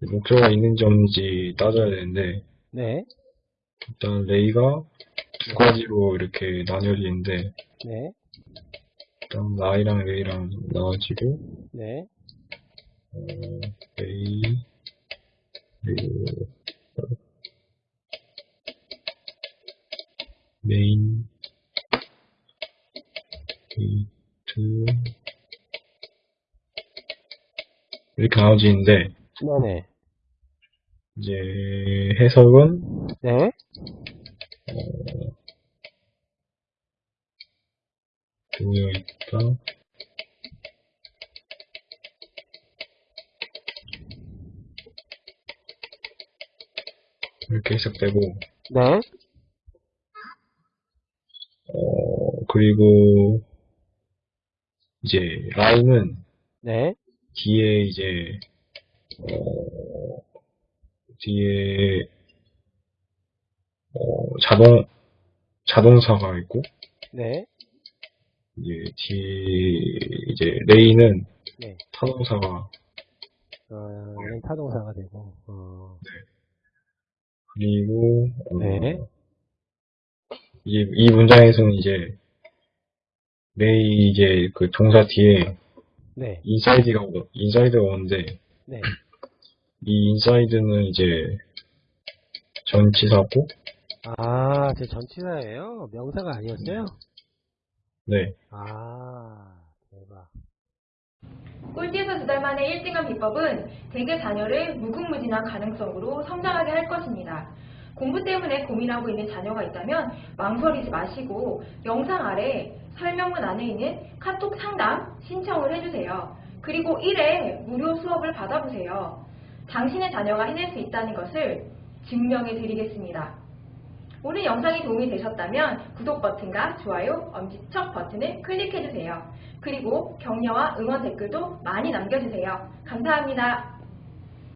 목적어가 있는지 없는지 따져야 되는데, 네, 일단 lay가 두 가지로 이렇게 나뉘어져 있는데, 네, 일단 lie랑 lay랑 나눠지고, 네, 어, lay, main, gate, 이렇게 나눠지는데, 네네, 이제 해석은, 네, 되어 있다. 이렇게 해석되고, 네, 어, 그리고, 이제, 라임은 네, 뒤에 이제, 어, 뒤에, 어, 자동, 자동사가 있고, 네, 이제, 뒤에, 이제, 레이는 네. 타동사가, 어, 얘는 타동사가 되고, 어, 그리고, 어, 네. 이, 이 문장에서는 이제, lay 이제 그 동사 뒤에 네, inside가, 오- inside가 오는데, 네, 이 inside는 이제 전치사고, 아, 제 전치사예요? 명사가 아니었어요? 네, 아, 대박. 꿀팁에서 두 달 만에 1등한 비법은 대개 자녀를 무궁무진한 가능성으로 성장하게 할 것입니다. 공부 때문에 고민하고 있는 자녀가 있다면 망설이지 마시고 영상 아래 설명문 안에 있는 카톡 상담 신청을 해주세요. 그리고 1회 무료 수업을 받아보세요. 당신의 자녀가 해낼 수 있다는 것을 증명해 드리겠습니다. 오늘 영상이 도움이 되셨다면 구독 버튼과 좋아요, 엄지척 버튼을 클릭해주세요. 그리고 격려와 응원 댓글도 많이 남겨주세요. 감사합니다.